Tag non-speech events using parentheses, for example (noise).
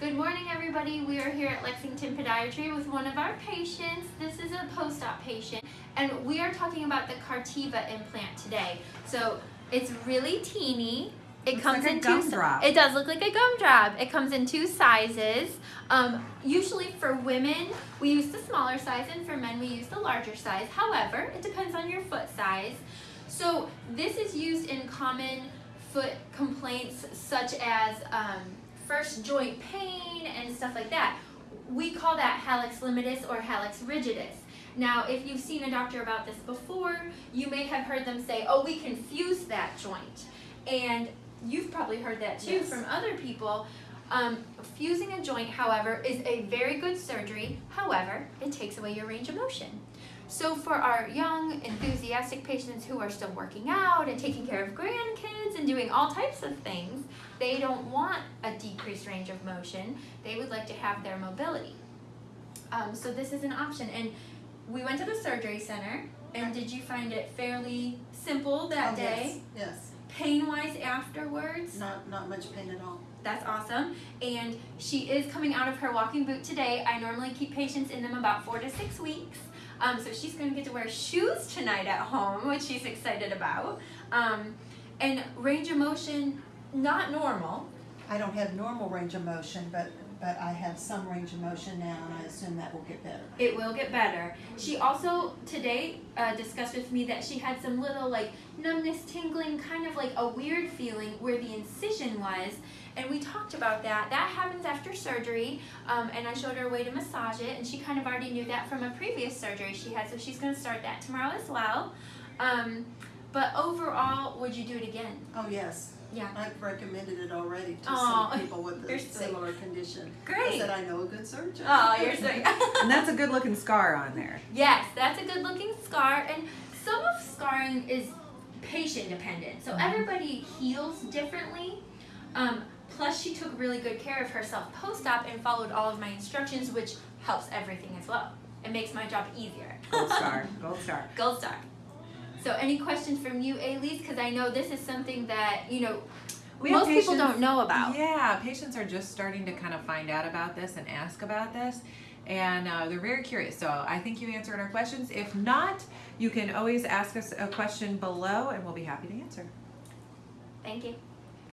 Good morning, everybody. We are here at Lexington Podiatry with one of our patients. This is a post-op patient, and we are talking about the Cartiva implant today. So it's really teeny. It Looks comes like in two. It does look like a gumdrop. It comes in two sizes. Um, usually for women, we use the smaller size, and for men, we use the larger size. However, it depends on your foot size. So this is used in common foot complaints such as um, first joint pain and stuff like that. We call that hallux limitus or hallux rigidus. Now, if you've seen a doctor about this before, you may have heard them say, oh, we can fuse that joint. And you've probably heard that too Yes. from other people. Um, fusing a joint, however, is a very good surgery. However, it takes away your range of motion. So for our young, enthusiastic patients who are still working out and taking care of grandkids and doing all types of things, they don't want a decreased range of motion. They would like to have their mobility. Um, so this is an option. And we went to the surgery center, and did you find it fairly simple that Oh, day? Yes, yes. Pain-wise afterwards? Not, not much pain at all. That's awesome. And she is coming out of her walking boot today. I normally keep patients in them about four to six weeks. Um, so she's going to get to wear shoes tonight at home, which she's excited about. Um, and range of motion, not normal. I don't have normal range of motion, but, but I have some range of motion now, and I assume that will get better. It will get better. She also today uh, discussed with me that she had some little like numbness, tingling, kind of like a weird feeling where the incision was. And we talked about that. That happens after surgery. Um, and I showed her a way to massage it, and she kind of already knew that from a previous surgery she had. So she's going to start that tomorrow as well. Um, but overall, would you do it again? Oh, yes. Yeah. I've recommended it already to Aw, some people with you're a sweet. similar condition. I Great. said I know a good surgeon. Oh, you're so. (laughs) (laughs) And that's a good looking scar on there. Yes, that's a good looking scar. And some of scarring is patient dependent. So everybody heals differently. Um, plus, she took really good care of herself post op and followed all of my instructions, which helps everything as well. It makes my job easier. Gold (laughs) star. Gold star. Gold star. So, any questions from you, Elise? Because I know this is something that, you know, We most people don't know about. Yeah, patients are just starting to kind of find out about this and ask about this. And uh, they're very curious. So I think you answered our questions. If not, you can always ask us a question below and we'll be happy to answer. Thank you.